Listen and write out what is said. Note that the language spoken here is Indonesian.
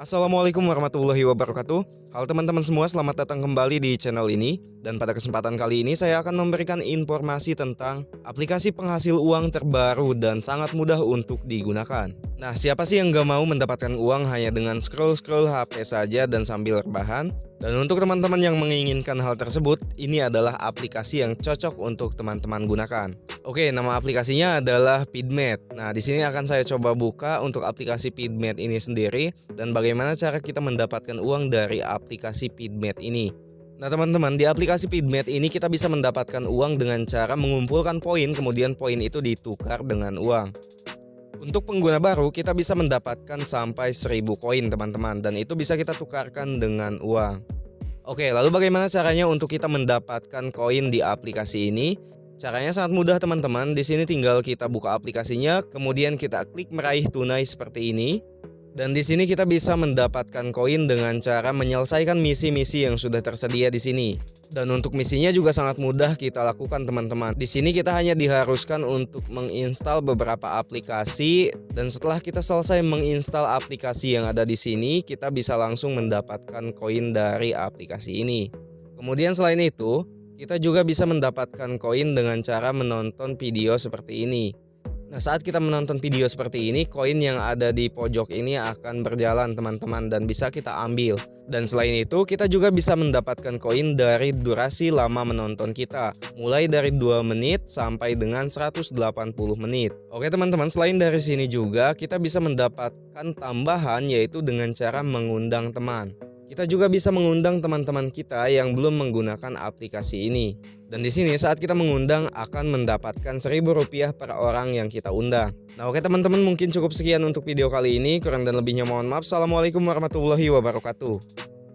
Assalamualaikum warahmatullahi wabarakatuh. Halo teman-teman semua selamat datang kembali di channel ini. Dan pada kesempatan kali ini saya akan memberikan informasi tentang aplikasi penghasil uang terbaru dan sangat mudah untuk digunakan. Nah siapa sih yang gak mau mendapatkan uang hanya dengan scroll-scroll HP saja dan sambil rebahan dan untuk teman-teman yang menginginkan hal tersebut, ini adalah aplikasi yang cocok untuk teman-teman gunakan. Oke, nama aplikasinya adalah Pidmet. Nah, di sini akan saya coba buka untuk aplikasi Pidmet ini sendiri dan bagaimana cara kita mendapatkan uang dari aplikasi Pidmet ini. Nah teman-teman di aplikasi Pidmet ini kita bisa mendapatkan uang dengan cara mengumpulkan poin kemudian poin itu ditukar dengan uang. Untuk pengguna baru kita bisa mendapatkan sampai 1000 koin teman-teman dan itu bisa kita tukarkan dengan uang. Oke lalu bagaimana caranya untuk kita mendapatkan koin di aplikasi ini? Caranya sangat mudah teman-teman. Di sini tinggal kita buka aplikasinya, kemudian kita klik meraih tunai seperti ini. Dan di sini kita bisa mendapatkan koin dengan cara menyelesaikan misi-misi yang sudah tersedia di sini. Dan untuk misinya juga sangat mudah kita lakukan teman-teman. Di sini kita hanya diharuskan untuk menginstal beberapa aplikasi dan setelah kita selesai menginstal aplikasi yang ada di sini, kita bisa langsung mendapatkan koin dari aplikasi ini. Kemudian selain itu, kita juga bisa mendapatkan koin dengan cara menonton video seperti ini. Nah saat kita menonton video seperti ini koin yang ada di pojok ini akan berjalan teman-teman dan bisa kita ambil. Dan selain itu kita juga bisa mendapatkan koin dari durasi lama menonton kita. Mulai dari 2 menit sampai dengan 180 menit. Oke teman-teman selain dari sini juga kita bisa mendapatkan tambahan yaitu dengan cara mengundang teman kita juga bisa mengundang teman-teman kita yang belum menggunakan aplikasi ini. Dan di sini saat kita mengundang akan mendapatkan seribu rupiah per orang yang kita undang. Nah oke teman-teman mungkin cukup sekian untuk video kali ini. Kurang dan lebihnya mohon maaf. Assalamualaikum warahmatullahi wabarakatuh.